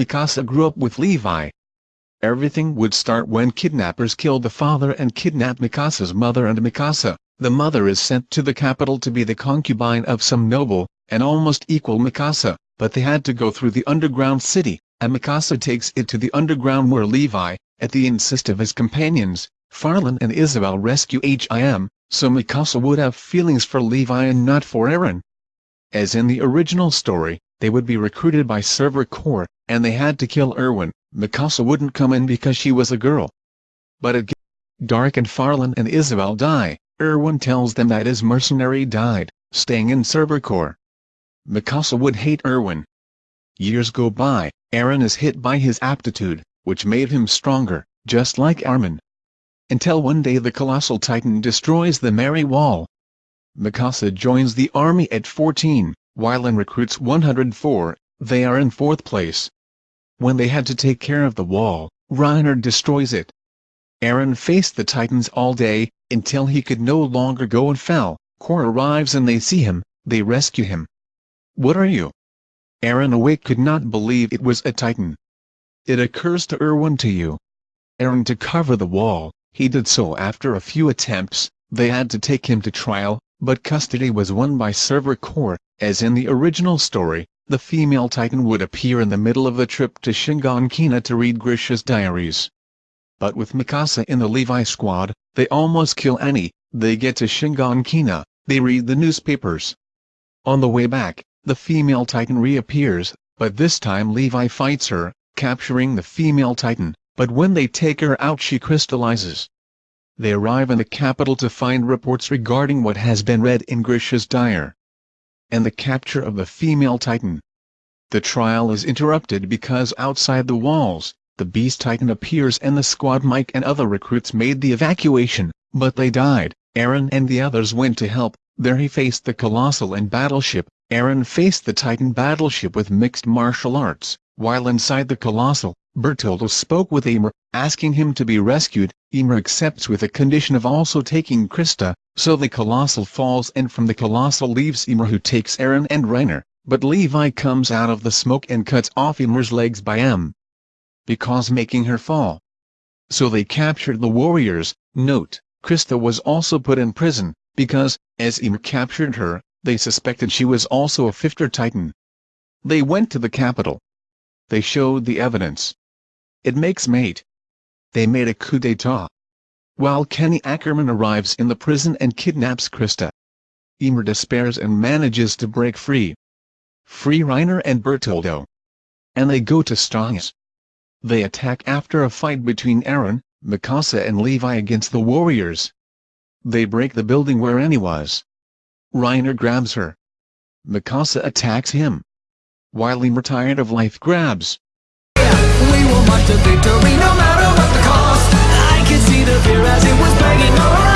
Mikasa grew up with Levi. Everything would start when kidnappers kill the father and kidnapped Mikasa's mother and Mikasa, the mother is sent to the capital to be the concubine of some noble, and almost equal Mikasa, but they had to go through the underground city, and Mikasa takes it to the underground where Levi, at the insist of his companions, Farlan and Isabel rescue Him, so Mikasa would have feelings for Levi and not for Eren. As in the original story, they would be recruited by Survey Corps, and they had to kill Erwin, Mikasa wouldn't come in because she was a girl. But it dark and Farlan and Isabel die, Erwin tells them that his mercenary died, staying in Survey Corps. Mikasa would hate Erwin. Years go by, Eren is hit by his aptitude, which made him stronger, just like Armin. Until one day the colossal titan destroys the Mary Wall. Mikasa joins the army at 14, while in recruits 104, they are in fourth place. When they had to take care of the wall, Reiner destroys it. Eren faced the titans all day, until he could no longer go and fell. Korra arrives and they see him, they rescue him. What are you? Eren awake could not believe it was a titan. It occurs to Erwin to you. Eren to cover the wall, he did so after a few attempts, they had to take him to trial, but custody was won by Survey Corps, as in the original story, the female titan would appear in the middle of the trip to Shiganshina to read Grisha's diaries. But with Mikasa in the Levi squad, they almost kill Annie, they get to Shiganshina, they read the newspapers. On the way back, the female titan reappears, but this time Levi fights her, capturing the female titan, but when they take her out she crystallizes. They arrive in the capital to find reports regarding what has been read in Grisha's diary. And the capture of the female titan. The trial is interrupted because outside the walls, the beast titan appears and the squad Mike and other recruits made the evacuation, but they died. Eren and the others went to help, there he faced the Colossal and Battleship, Eren faced the Titan battleship with mixed martial arts, while inside the Colossal, Bertoldo spoke with Ymir, asking him to be rescued, Ymir accepts with a condition of also taking Krista, so the Colossal falls and from the Colossal leaves Ymir who takes Eren and Reiner, but Levi comes out of the smoke and cuts off Ymir's legs by M. Because making her fall. So they captured the warriors, note, Krista was also put in prison, because, as Ymir captured her, they suspected she was also a Fifter Titan. They went to the capital. They showed the evidence. It makes mate. They made a coup d'etat. While Kenny Ackerman arrives in the prison and kidnaps Krista. Ymir despairs and manages to break free. Free Reiner and Bertoldo. And they go to Stonks. They attack after a fight between Eren, Mikasa and Levi against the warriors. They break the building where Annie was. Reiner grabs her. Mikasa attacks him. While Ymir tired of life grabs. We will march to victory no matter what the cost I see the fear as it was around